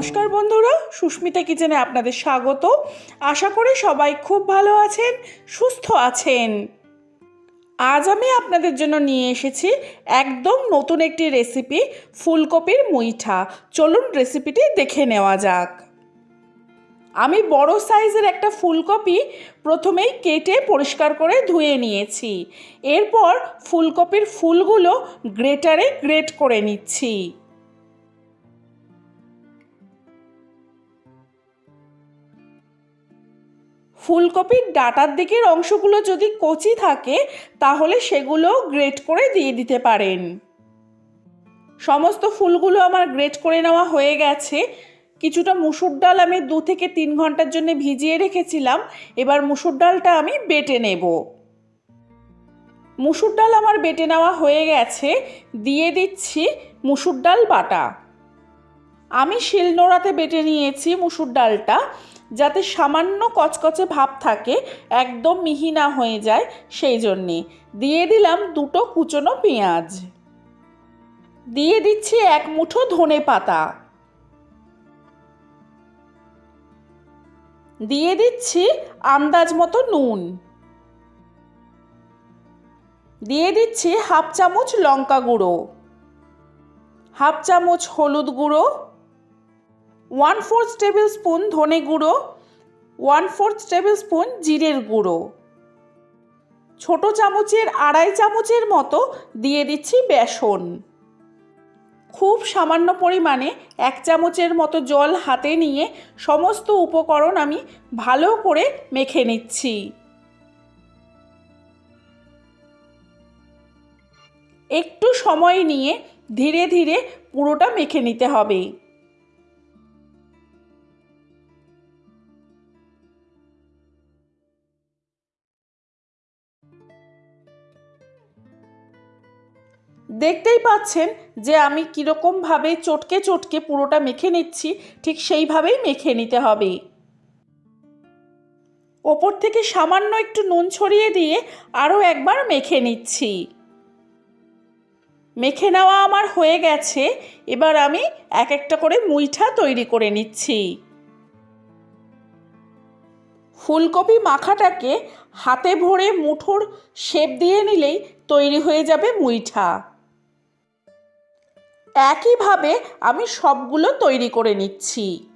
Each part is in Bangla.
নমস্কার বন্ধুরা, সুস্মিতা কিচেনে আপনাদের স্বাগত। আশা করি সবাই খুব ভালো আছেন, সুস্থ আছেন। আজ আমি আপনাদের জন্য নিয়ে এসেছি একদম নতুন একটি রেসিপি ফুলকপির মুইঠা। চলুন রেসিপিটি দেখে নেওয়া যাক। আমি বড় সাইজের একটা ফুলকপি প্রথমেই কেটে পরিষ্কার করে ধুয়ে নিয়েছি। এরপর ফুলকপির ফুলগুলো গ্রেটারে গ্রেট করে নিচ্ছি। ফুলকপির ডাটার দিকের অংশগুলো যদি কচি থাকে, তাহলে সেগুলো গ্রেট করে দিয়ে দিতে পারেন। সমস্ত ফুলগুলো আমার গ্রেট করে নেওয়া হয়ে গেছে। কিছুটা মুসুর ডাল আমি দু থেকে তিন ঘণ্টার জন্য ভিজিয়ে রেখেছিলাম। এবার মুসুর ডালটা আমি বেটে নেব। মুসুর ডাল আমার বেটে নেওয়া হয়ে গেছে। দিয়ে দিচ্ছি মুসুর ডাল বাটা। আমি শিলনোড়াতে বেটে নিয়েছি মুসুর ডালটা, যাতে সামান্য কচকচে ভাব থাকে, একদম মিহি না হয়ে যায় সেই জন্যে। দিয়ে দিলাম দুটো কুচনো পেঁয়াজ। দিয়ে দিচ্ছি এক মুঠো ধনে পাতা। দিয়ে দিচ্ছি আন্দাজ মতো নুন। দিয়ে দিচ্ছি হাফ চামচ লঙ্কা গুঁড়ো। হাফ চামচ হলুদ গুঁড়ো। ওয়ান ফোর্থ টেবিল স্পুন ধনে গুঁড়ো ওয়ান ফোর্থ টেবিল স্পুন জিরের গুঁড়ো। ছোট চামচের আড়াই চামচের মতো দিয়ে দিচ্ছি বেসন। খুব সামান্য পরিমাণে এক চামচের মতো জল হাতে নিয়ে সমস্ত উপকরণ আমি ভালো করে মেখে নিচ্ছি। একটু সময় নিয়ে ধীরে ধীরে পুরোটা মেখে নিতে হবে। দেখতেই পাচ্ছেন যে আমি কীরকমভাবে চটকে চটকে পুরোটা মেখে নিচ্ছি, ঠিক সেইভাবেই মেখে নিতে হবে। ওপর থেকে সামান্য একটু নুন ছড়িয়ে দিয়ে আরও একবার মেখে নিচ্ছি। মেখে নেওয়া আমার হয়ে গেছে, এবার আমি এক একটা করে মুইঠা তৈরি করে নিচ্ছি। ফুলকপি মাখাটাকে হাতে ভরে মুঠোর শেপ দিয়ে নিলেই তৈরি হয়ে যাবে মুইঠা। একইভাবে আমি সবগুলো তৈরি করে নিচ্ছি।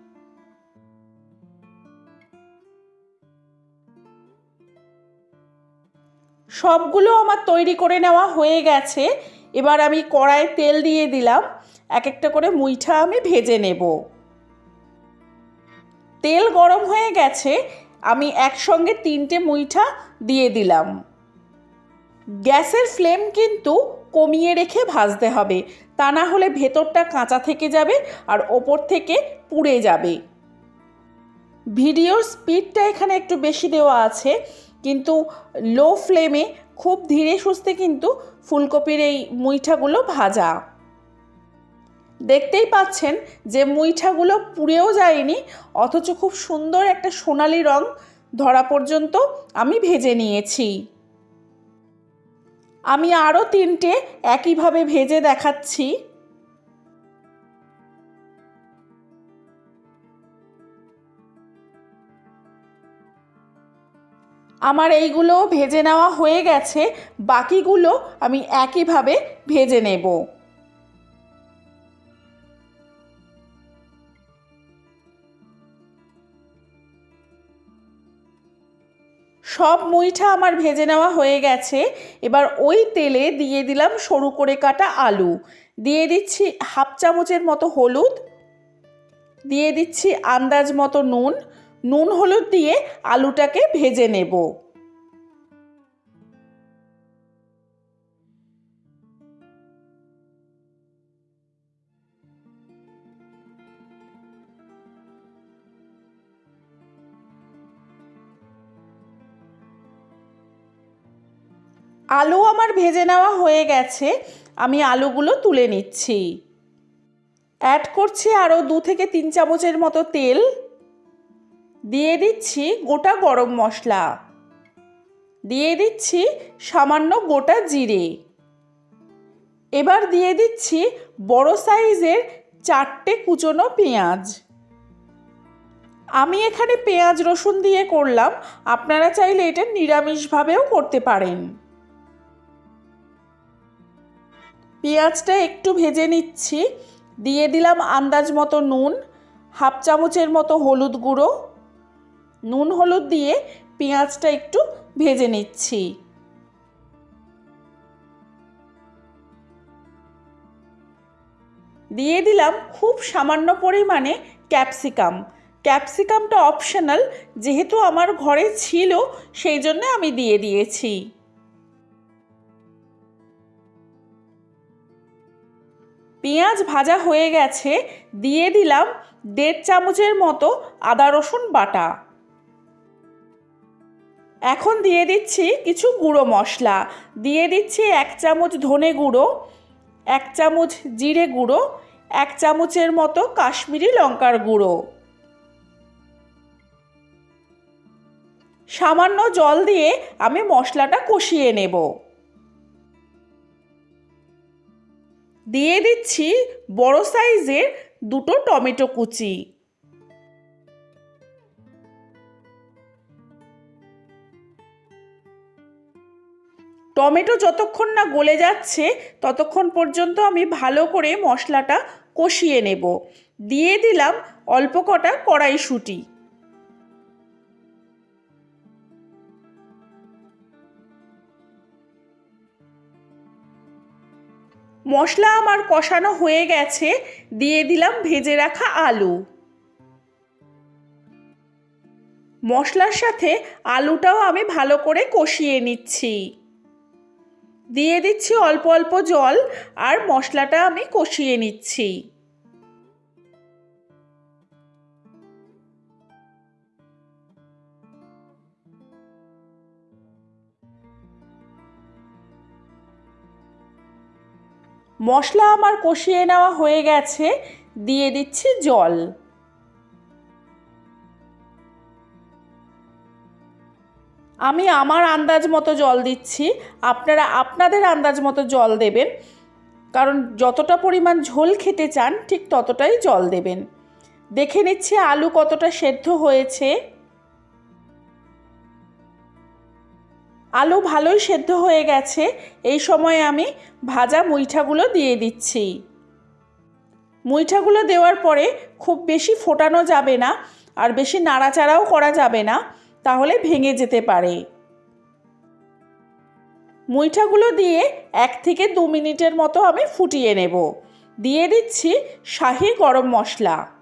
সবগুলো আমার তৈরি করে নেওয়া হয়ে গেছে। এবার আমি কড়ায় তেল দিয়ে দিলাম। এক একটা করে মুইঠা আমি ভেজে নেব। তেল গরম হয়ে গেছে। আমি একসঙ্গে তিনটে মুইঠা দিয়ে দিলাম। গ্যাসের ফ্লেম কিন্তু কমিয়ে রেখে ভাজতে হবে। তা না হলে ভেতরটা কাঁচা থেকে যাবে আর ওপর থেকে পুড়ে যাবে। ভিডিওর স্পিডটা এখানে একটু বেশি দেওয়া আছে, কিন্তু লো ফ্লেমে খুব ধীরে সুস্থে কিন্তু ফুলকপির এই মুইঠাগুলো ভাজা। দেখতেই পাচ্ছেন যে মুইঠাগুলো পুড়েও যায়নি, অথচ খুব সুন্দর একটা সোনালি রং ধরা পর্যন্ত আমি ভেজে নিয়েছি। আমি আরও তিনটে একইভাবে ভেজে দেখাচ্ছি। আমার এইগুলো ভেজে নেওয়া হয়ে গেছে, বাকিগুলো আমি একইভাবে ভেজে নেব। সব মুইঠা আমার ভেজে নেওয়া হয়ে গেছে। এবার ওই তেলে দিয়ে দিলাম সরু করে কাটা আলু। দিয়ে দিচ্ছি হাফ চামচের মতো হলুদ। দিয়ে দিচ্ছি আন্দাজ মতো নুন। নুন হলুদ দিয়ে আলুটাকে ভেজে নেব। আলু আমার ভেজে নেওয়া হয়ে গেছে, আমি আলুগুলো তুলে নিচ্ছি। অ্যাড করছি আরও দু থেকে তিন চামচের মতো তেল। দিয়ে দিচ্ছি গোটা গরম মশলা। দিয়ে দিচ্ছি সামান্য গোটা জিরে। এবার দিয়ে দিচ্ছি বড় সাইজের চারটে কুচনো পেঁয়াজ। আমি এখানে পেঁয়াজ রসুন দিয়ে করলাম, আপনারা চাইলে এটা নিরামিষভাবেও করতে পারেন। পেঁয়াজটা একটু ভেজে নিচ্ছি। দিয়ে দিলাম আন্দাজ মতো নুন, হাফ চামচের মতো হলুদ গুঁড়ো। নুন হলুদ দিয়ে পেঁয়াজটা একটু ভেজে নিচ্ছি। দিয়ে দিলাম খুব সামান্য পরিমাণে ক্যাপসিকাম। ক্যাপসিকামটা অপশনাল, যেহেতু আমার ঘরে ছিল, সেই জন্য আমি দিয়ে দিয়েছি। পেঁয়াজ ভাজা হয়ে গেছে, দিয়ে দিলাম দেড় চামচের মতো আদা রসুন বাটা। এখন দিয়ে দিচ্ছি কিছু গুঁড়ো মশলা। দিয়ে দিচ্ছি এক চামচ ধনে গুঁড়ো, এক চামচ জিরে গুঁড়ো, এক চামচের মতো কাশ্মীরি লঙ্কার গুঁড়ো। সামান্য জল দিয়ে আমি মশলাটা কষিয়ে নেব। দিয়ে দিচ্ছি বড় সাইজের দুটো টমেটো কুচি। টমেটো যতক্ষণ না গলে যাচ্ছে, ততক্ষণ পর্যন্ত আমি ভালো করে মশলাটা কষিয়ে নেব। দিয়ে দিলাম অল্প কটা কড়াইশুঁটি। মশলা আমার কষানো হয়ে গেছে, দিয়ে দিলাম ভেজে রাখা আলু। মশলার সাথে আলুটাও আমি ভালো করে কষিয়ে নিচ্ছি। দিয়ে দিচ্ছি অল্প অল্প জল, আর মশলাটা আমি কষিয়ে নিচ্ছি। মশলা আমার কষিয়ে নেওয়া হয়ে গেছে, দিয়ে দিচ্ছি জল। আমি আমার আন্দাজ মতো জল দিচ্ছি। আপনারা আপনাদের আন্দাজ মতো জল দেবেন। কারণ যতটা পরিমাণ ঝোল খেতে চান, ঠিক ততটাই জল দেবেন। দেখে নিচ্ছি আলু কতটা সেদ্ধ হয়েছে। আলু ভালোই সেদ্ধ হয়ে গেছে। এই সময় আমি ভাজা মুইঠাগুলো দিয়ে দিচ্ছি। মুইঠাগুলো দেওয়ার পরে খুব বেশি ফোটানো যাবে না আর বেশি নাড়াচাড়াও করা যাবে না, তাহলে ভেঙে যেতে পারে। মুইঠাগুলো দিয়ে এক থেকে দু মিনিটের মতো আমি ফুটিয়ে নেব। দিয়ে দিচ্ছি শাহি গরম মশলা।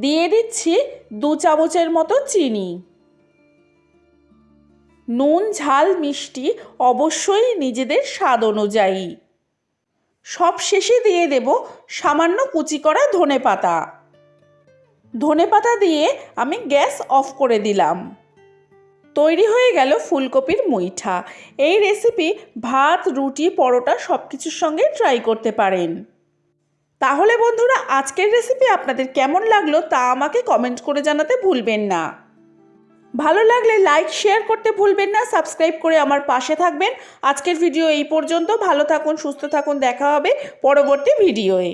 দিয়ে দিচ্ছি দু চামচের মতো চিনি। নুন, ঝাল, মিষ্টি অবশ্যই নিজেদের স্বাদ অনুযায়ী। সব শেষে দিয়ে দেব সামান্য কুচি করা ধনে পাতা। ধনে পাতা দিয়ে আমি গ্যাস অফ করে দিলাম। তৈরি হয়ে গেল ফুলকপির মুইঠা। এই রেসিপি ভাত, রুটি, পরোটা সব কিছুর সঙ্গে ট্রাই করতে পারেন। তাহলে বন্ধুরা, আজকের রেসিপি আপনাদের কেমন লাগল তা আমাকে কমেন্ট করে জানাতে ভুলবেন না। ভালো লাগলে লাইক শেয়ার করতে ভুলবেন না সাবস্ক্রাইব করে আমার পাশে থাকবেন। আজকের ভিডিও এই পর্যন্ত। ভালো থাকুন, সুস্থ থাকুন, দেখা হবে পরবর্তী ভিডিওয়ে